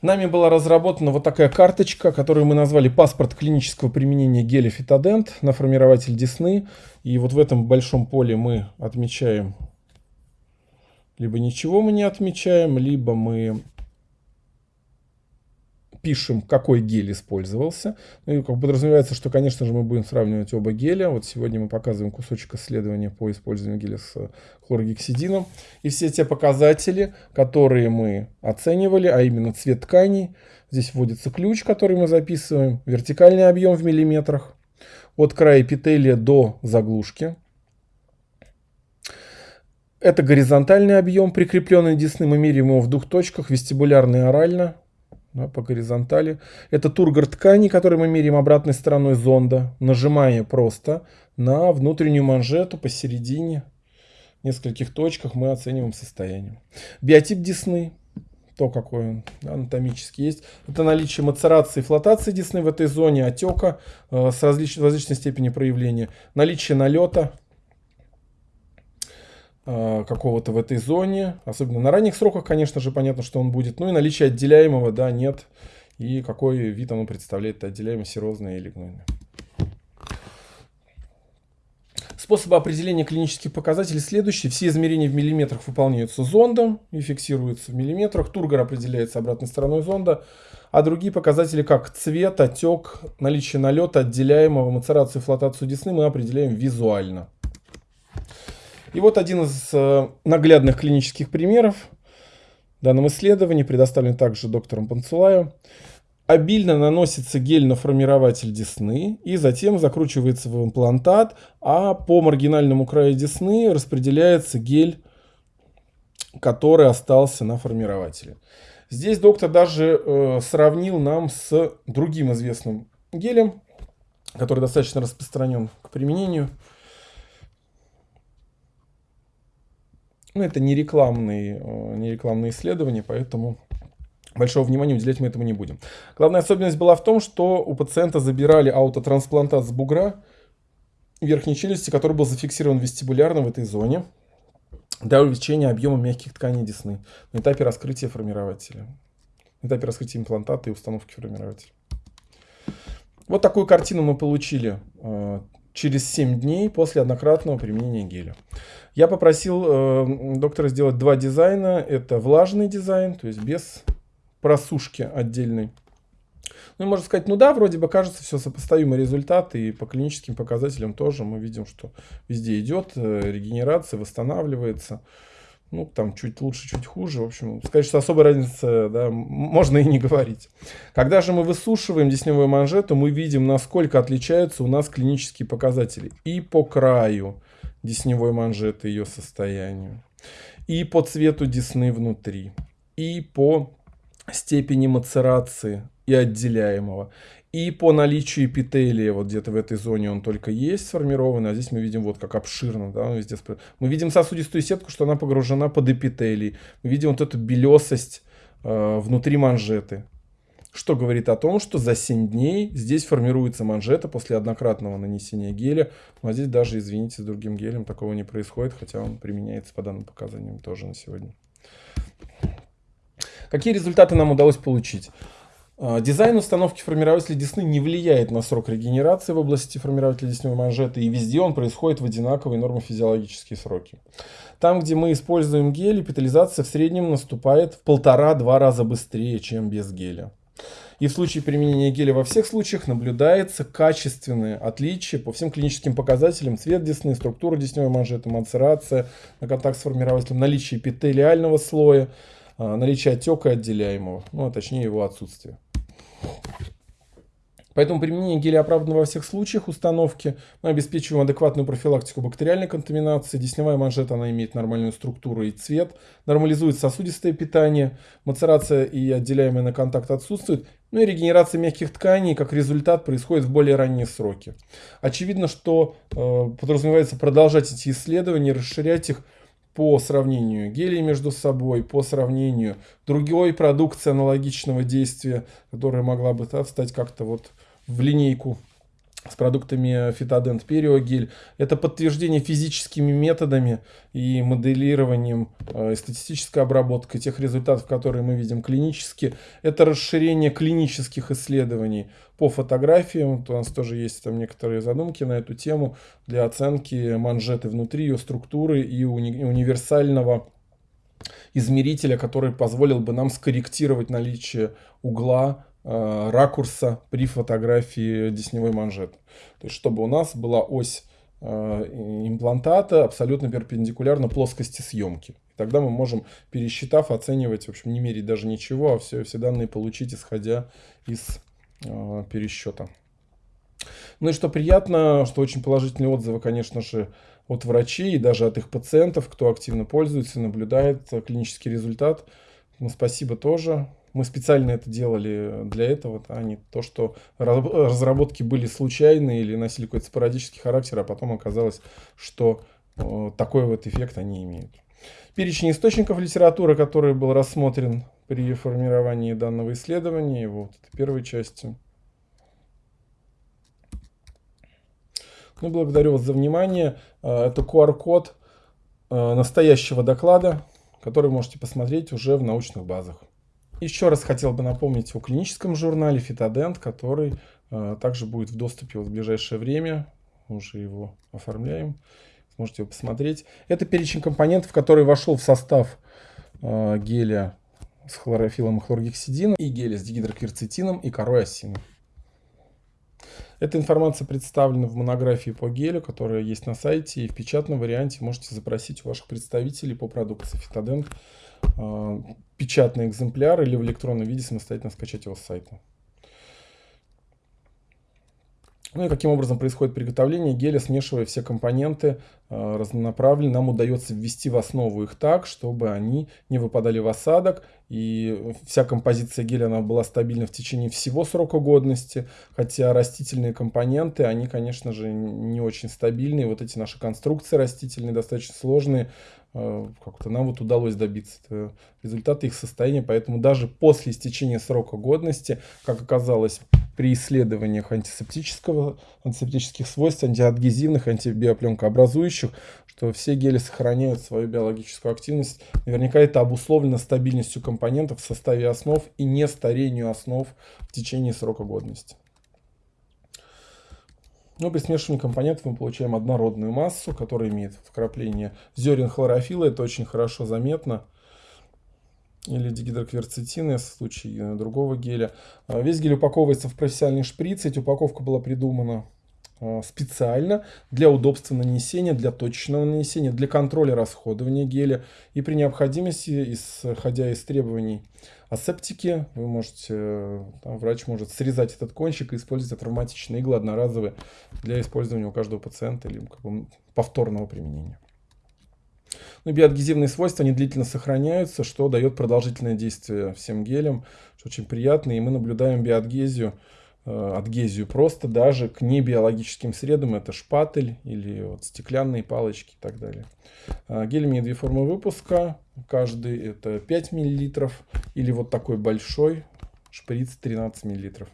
Нами была разработана вот такая карточка, которую мы назвали «Паспорт клинического применения геля Фитодент» на формирователь Десны. И вот в этом большом поле мы отмечаем, либо ничего мы не отмечаем, либо мы пишем, какой гель использовался. Ну и как подразумевается, что, конечно же, мы будем сравнивать оба геля. Вот сегодня мы показываем кусочек исследования по использованию геля с хлоргексидином. И все те показатели, которые мы оценивали, а именно цвет тканей, здесь вводится ключ, который мы записываем, вертикальный объем в миллиметрах, от края эпителия до заглушки. Это горизонтальный объем, прикрепленный десны. Мы меряем его в двух точках, вестибулярно и орально да, по горизонтали. Это тургор ткани, который мы меряем обратной стороной зонда, нажимая просто на внутреннюю манжету посередине, в нескольких точках мы оцениваем состояние. Биотип десны, то какой он анатомически есть. Это наличие мацерации и флотации десны в этой зоне, отека э, с различ, различной степени проявления, наличие налета, какого-то в этой зоне. Особенно на ранних сроках, конечно же, понятно, что он будет. Ну и наличие отделяемого, да, нет. И какой вид оно представляет, отделяемый серозное или гнойное. Способы определения клинических показателей следующие. Все измерения в миллиметрах выполняются зондом и фиксируются в миллиметрах. Тургор определяется обратной стороной зонда. А другие показатели, как цвет, отек, наличие налета, отделяемого, мацерацию флотацию десны, мы определяем визуально. И вот один из э, наглядных клинических примеров в данном исследовании, предоставлен также доктором Панцулаем. Обильно наносится гель на формирователь десны и затем закручивается в имплантат, а по маргинальному краю десны распределяется гель, который остался на формирователе. Здесь доктор даже э, сравнил нам с другим известным гелем, который достаточно распространен к применению – Ну, это не рекламные, э, не рекламные исследования, поэтому большого внимания уделять мы этому не будем. Главная особенность была в том, что у пациента забирали аутотрансплантат с бугра верхней челюсти, который был зафиксирован вестибулярно в этой зоне для увеличения объема мягких тканей десны на этапе раскрытия формирователя, на этапе раскрытия имплантата и установки формирователя. Вот такую картину мы получили э, через 7 дней после однократного применения геля. Я попросил э, доктора сделать два дизайна. Это влажный дизайн, то есть без просушки отдельной. Ну, можно сказать, ну да, вроде бы кажется все сопоставимые результаты, и по клиническим показателям тоже мы видим, что везде идет э, регенерация, восстанавливается. Ну, там чуть лучше, чуть хуже. В общем, сказать, что особой разницы, да, можно и не говорить. Когда же мы высушиваем десневую манжету, мы видим, насколько отличаются у нас клинические показатели. И по краю, десневой манжеты, ее состоянию, и по цвету десны внутри, и по степени мацерации и отделяемого, и по наличию эпителия, вот где-то в этой зоне он только есть сформированный, а здесь мы видим вот как обширно, да, везде. Мы видим сосудистую сетку, что она погружена под эпителий. Мы видим вот эту белесость э, внутри манжеты что говорит о том, что за 7 дней здесь формируется манжета после однократного нанесения геля. Ну, а здесь даже, извините, с другим гелем такого не происходит, хотя он применяется по данным показаниям тоже на сегодня. Какие результаты нам удалось получить? А, дизайн установки формирователя десны не влияет на срок регенерации в области формирователя десневой манжеты, и везде он происходит в одинаковые нормофизиологические сроки. Там, где мы используем гель, эпитализация в среднем наступает в полтора-два раза быстрее, чем без геля. И в случае применения геля во всех случаях наблюдается качественное отличие по всем клиническим показателям. Цвет десны, структура десневой манжеты, мацерация на контакт с формирователем, наличие эпителиального слоя, а, наличие отека отделяемого, ну а точнее его отсутствие. Поэтому применение геля оправдано во всех случаях установки. Мы обеспечиваем адекватную профилактику бактериальной контаминации. Десневая манжета она имеет нормальную структуру и цвет. Нормализует сосудистое питание. Мацерация и отделяемый на контакт отсутствует. Ну и регенерация мягких тканей как результат происходит в более ранние сроки. Очевидно, что э, подразумевается продолжать эти исследования, расширять их по сравнению гелей между собой, по сравнению другой продукции аналогичного действия, которая могла бы да, стать как-то вот в линейку с продуктами Фитодент Периогель. Это подтверждение физическими методами и моделированием э, статистической обработкой тех результатов, которые мы видим клинически. Это расширение клинических исследований по фотографиям. У нас тоже есть там некоторые задумки на эту тему для оценки манжеты внутри, ее структуры и уни универсального измерителя, который позволил бы нам скорректировать наличие угла ракурса при фотографии десневой манжеты. То есть, чтобы у нас была ось э, имплантата абсолютно перпендикулярна плоскости съемки. И тогда мы можем, пересчитав, оценивать, в общем, не мерить даже ничего, а все, все данные получить, исходя из э, пересчета. Ну и что приятно, что очень положительные отзывы, конечно же, от врачей и даже от их пациентов, кто активно пользуется, наблюдает клинический результат. Ну, спасибо тоже. Мы специально это делали для этого, а не то, что разработки были случайные или носили какой-то спорадический характер, а потом оказалось, что такой вот эффект они имеют. Перечень источников литературы, который был рассмотрен при формировании данного исследования, его вот первой части. Ну, благодарю вас за внимание. А, это QR-код а, настоящего доклада, который можете посмотреть уже в научных базах. Еще раз хотел бы напомнить о клиническом журнале Фитодент, который э, также будет в доступе вот в ближайшее время. Уже его оформляем. Сможете его посмотреть. Это перечень компонентов, который вошел в состав э, геля с хлорофилом и хлоргексидином и геля с дигидрокверцетином и корой осины. Эта информация представлена в монографии по гелю, которая есть на сайте. И в печатном варианте можете запросить у ваших представителей по продукции Фитодент э, печатный экземпляр или в электронном виде самостоятельно скачать его с сайта. Ну и каким образом происходит приготовление? Геля, смешивая все компоненты э, разнонаправленно, нам удается ввести в основу их так, чтобы они не выпадали в осадок, и вся композиция геля она была стабильна в течение всего срока годности, хотя растительные компоненты, они, конечно же, не очень стабильные, вот эти наши конструкции растительные достаточно сложные, как-то нам вот удалось добиться результата их состояния, поэтому даже после истечения срока годности, как оказалось, при исследованиях антисептического, антисептических свойств, антиадгезивных, антибиопленкообразующих, что все гели сохраняют свою биологическую активность. Наверняка это обусловлено стабильностью компонентов в составе основ и не старению основ в течение срока годности. Но при смешивании компонентов мы получаем однородную массу, которая имеет вкрапление зерен хлорофила. Это очень хорошо заметно или дигидрокверцетины в случае другого геля. А, весь гель упаковывается в профессиональный шприц. Эта упаковка была придумана а, специально для удобства нанесения, для точечного нанесения, для контроля расходования геля. И при необходимости, исходя из требований асептики, вы можете, там, врач может срезать этот кончик и использовать травматичные иглы одноразовые для использования у каждого пациента или как бы, повторного применения. Ну, биоадгезивные свойства, они длительно сохраняются, что дает продолжительное действие всем гелям, что очень приятно. И мы наблюдаем биоадгезию, э, адгезию просто даже к небиологическим средам. Это шпатель или вот стеклянные палочки и так далее. Э, гель имеет две формы выпуска. Каждый это 5 мл или вот такой большой шприц 13 миллилитров.